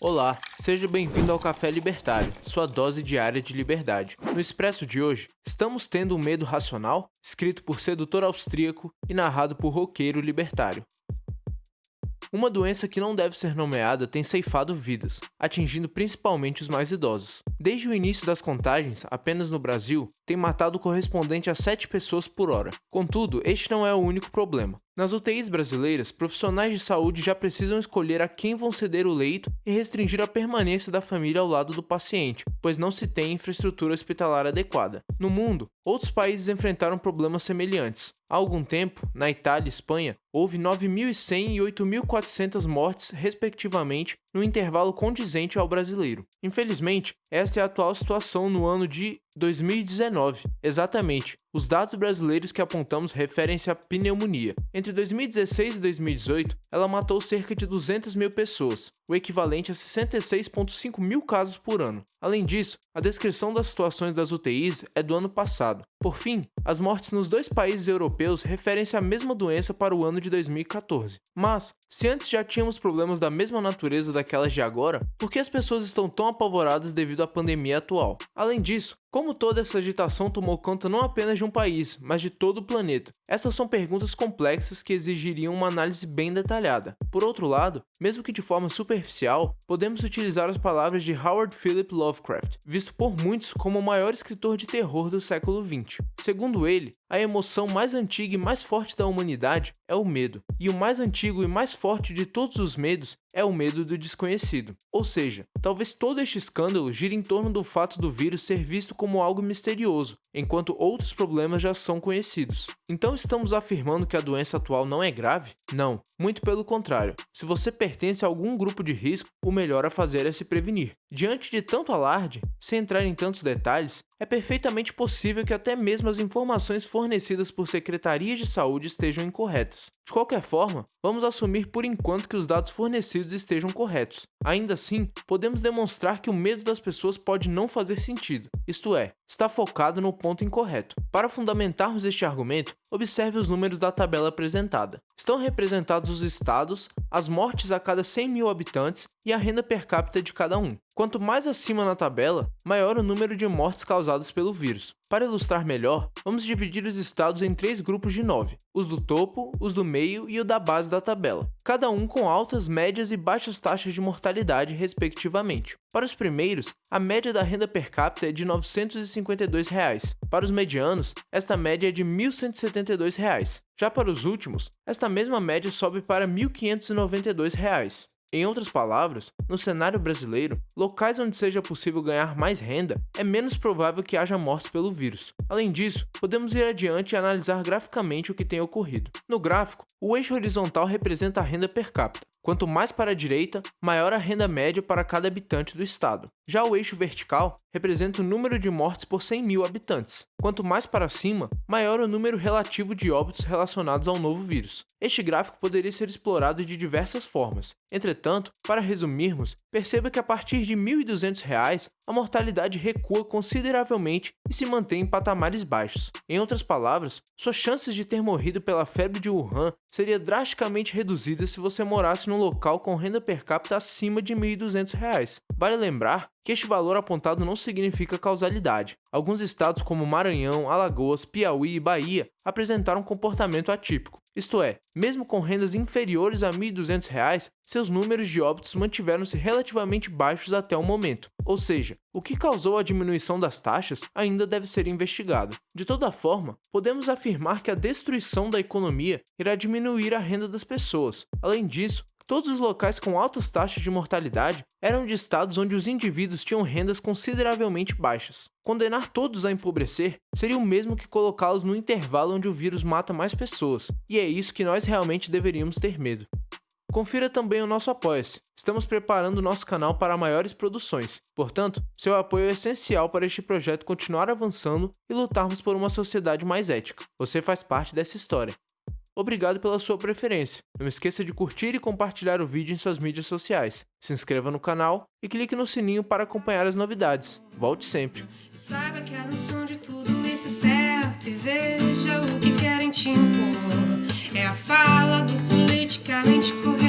Olá, seja bem-vindo ao Café Libertário, sua dose diária de liberdade. No Expresso de hoje, estamos tendo um medo racional? Escrito por sedutor austríaco e narrado por roqueiro libertário. Uma doença que não deve ser nomeada tem ceifado vidas, atingindo principalmente os mais idosos. Desde o início das contagens, apenas no Brasil, tem matado o correspondente a 7 pessoas por hora. Contudo, este não é o único problema. Nas UTIs brasileiras, profissionais de saúde já precisam escolher a quem vão ceder o leito e restringir a permanência da família ao lado do paciente, pois não se tem infraestrutura hospitalar adequada. No mundo, outros países enfrentaram problemas semelhantes. Há algum tempo, na Itália e Espanha, houve 9.100 e 8.400 mortes, respectivamente, no intervalo condizente ao brasileiro. Infelizmente, essa é a atual situação no ano de 2019. Exatamente, os dados brasileiros que apontamos referem-se à pneumonia. Entre 2016 e 2018, ela matou cerca de 200 mil pessoas, o equivalente a 66,5 mil casos por ano. Além disso, a descrição das situações das UTIs é do ano passado. Por fim, as mortes nos dois países europeus referem-se à mesma doença para o ano de 2014. Mas, se antes já tínhamos problemas da mesma natureza daquelas de agora, por que as pessoas estão tão apavoradas devido à pandemia atual? Além disso, como toda essa agitação tomou conta não apenas de um país, mas de todo o planeta? Essas são perguntas complexas que exigiriam uma análise bem detalhada. Por outro lado, mesmo que de forma superficial, podemos utilizar as palavras de Howard Philip Lovecraft, visto por muitos como o maior escritor de terror do século XX. Segundo ele, a emoção mais antiga e mais forte da humanidade é o medo, e o mais antigo e mais forte de todos os medos é o medo do desconhecido. Ou seja, talvez todo este escândalo gire em torno do fato do vírus ser visto como algo misterioso, enquanto outros problemas já são conhecidos. Então estamos afirmando que a doença atual não é grave? Não, muito pelo contrário. Se você pertence a algum grupo de risco, o melhor a fazer é se prevenir. Diante de tanto alarde, sem entrar em tantos detalhes, é perfeitamente possível que até mesmo as informações fornecidas por secretarias de saúde estejam incorretas. De qualquer forma, vamos assumir por enquanto que os dados fornecidos estejam corretos. Ainda assim, podemos demonstrar que o medo das pessoas pode não fazer sentido, isto é, está focado no ponto incorreto. Para fundamentarmos este argumento, observe os números da tabela apresentada. Estão representados os estados, as mortes a cada 100 mil habitantes e a renda per capita de cada um. Quanto mais acima na tabela, maior o número de mortes causadas pelo vírus. Para ilustrar melhor, vamos dividir os estados em três grupos de nove, os do topo, os do meio e o da base da tabela, cada um com altas, médias e baixas taxas de mortalidade, respectivamente. Para os primeiros, a média da renda per capita é de 952 reais. para os medianos, esta média é de 1.172 reais. já para os últimos, esta mesma média sobe para 1.592 reais. Em outras palavras, no cenário brasileiro, locais onde seja possível ganhar mais renda, é menos provável que haja mortes pelo vírus. Além disso, podemos ir adiante e analisar graficamente o que tem ocorrido. No gráfico, o eixo horizontal representa a renda per capita, Quanto mais para a direita, maior a renda média para cada habitante do estado. Já o eixo vertical representa o número de mortes por 100 mil habitantes. Quanto mais para cima, maior o número relativo de óbitos relacionados ao novo vírus. Este gráfico poderia ser explorado de diversas formas. Entretanto, para resumirmos, perceba que a partir de R$ 1.200, a mortalidade recua consideravelmente e se mantém em patamares baixos. Em outras palavras, suas chances de ter morrido pela febre de Wuhan seria drasticamente reduzida se você morasse num local com renda per capita acima de R$ 1.200. Vale lembrar que este valor apontado não significa causalidade. Alguns estados como Maranhão, Alagoas, Piauí e Bahia apresentaram comportamento atípico. Isto é, mesmo com rendas inferiores a R$ 1.200, seus números de óbitos mantiveram-se relativamente baixos até o momento. Ou seja, o que causou a diminuição das taxas ainda deve ser investigado. De toda forma, podemos afirmar que a destruição da economia irá diminuir a renda das pessoas. Além disso, Todos os locais com altas taxas de mortalidade eram de estados onde os indivíduos tinham rendas consideravelmente baixas. Condenar todos a empobrecer seria o mesmo que colocá-los no intervalo onde o vírus mata mais pessoas, e é isso que nós realmente deveríamos ter medo. Confira também o nosso Apoia-se. Estamos preparando o nosso canal para maiores produções. Portanto, seu apoio é essencial para este projeto continuar avançando e lutarmos por uma sociedade mais ética. Você faz parte dessa história. Obrigado pela sua preferência. Não esqueça de curtir e compartilhar o vídeo em suas mídias sociais. Se inscreva no canal e clique no sininho para acompanhar as novidades. Volte sempre. Saiba que noção de tudo isso é certo e veja o que querem te impor. É a fala do politicamente correto.